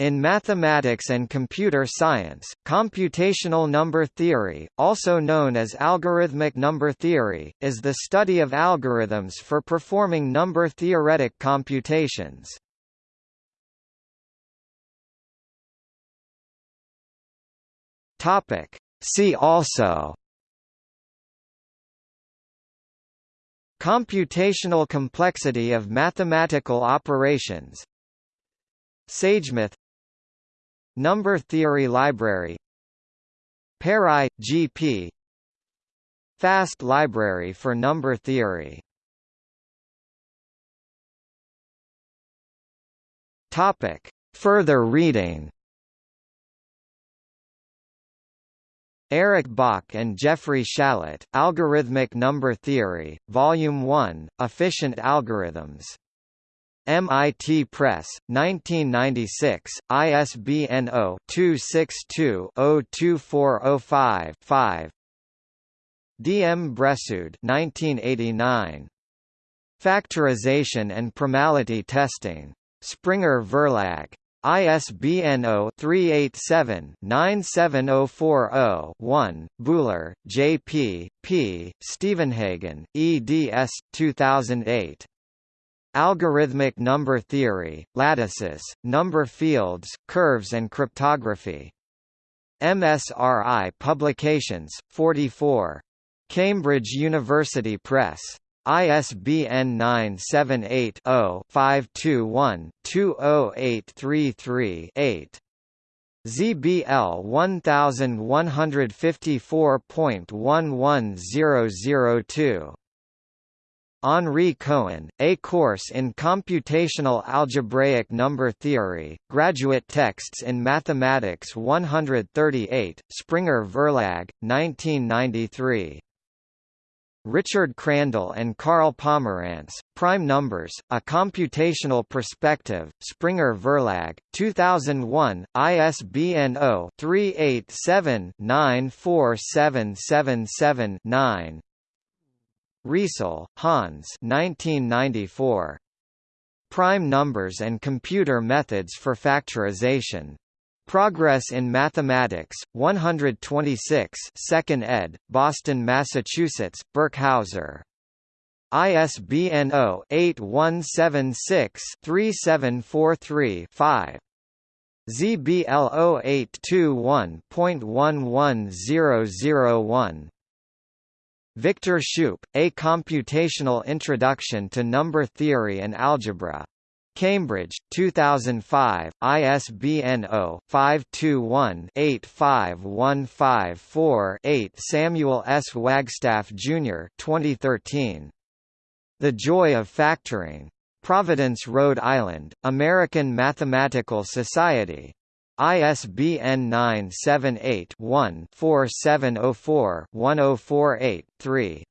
In mathematics and computer science, computational number theory, also known as algorithmic number theory, is the study of algorithms for performing number-theoretic computations. See also Computational complexity of mathematical operations SageMath Number Theory Library. PARI, GP Fast Library for Number Theory. Topic. Further reading. Eric Bach and Jeffrey Shallit, Algorithmic Number Theory, Volume 1, Efficient Algorithms MIT Press, 1996, ISBN 0-262-02405-5 D. M. Bressoud 1989. Factorization and Primality Testing. Springer Verlag. ISBN 0-387-97040-1, Buhler, J. P., P., Stevenhagen, eds. 2008. Algorithmic number theory, lattices, number fields, curves and cryptography. MSRI Publications, 44. Cambridge University Press. ISBN 978-0-521-20833-8. ZBL 1154.11002 Henri Cohen, A Course in Computational Algebraic Number Theory, Graduate Texts in Mathematics 138, Springer Verlag, 1993. Richard Crandall and Carl Pomerance, Prime Numbers, A Computational Perspective, Springer Verlag, 2001, ISBN 0-387-94777-9 Riesel, Hans 1994. Prime Numbers and Computer Methods for Factorization. Progress in Mathematics, 126 2nd ed., Boston, Massachusetts, Birkhauser. ISBN 0-8176-3743-5. ZBL 0821.11001 Victor Shoup, A Computational Introduction to Number Theory and Algebra. Cambridge, 2005, ISBN 0-521-85154-8 Samuel S. Wagstaff, Jr. 2013. The Joy of Factoring. Providence, Rhode Island, American Mathematical Society. ISBN 978-1-4704-1048-3.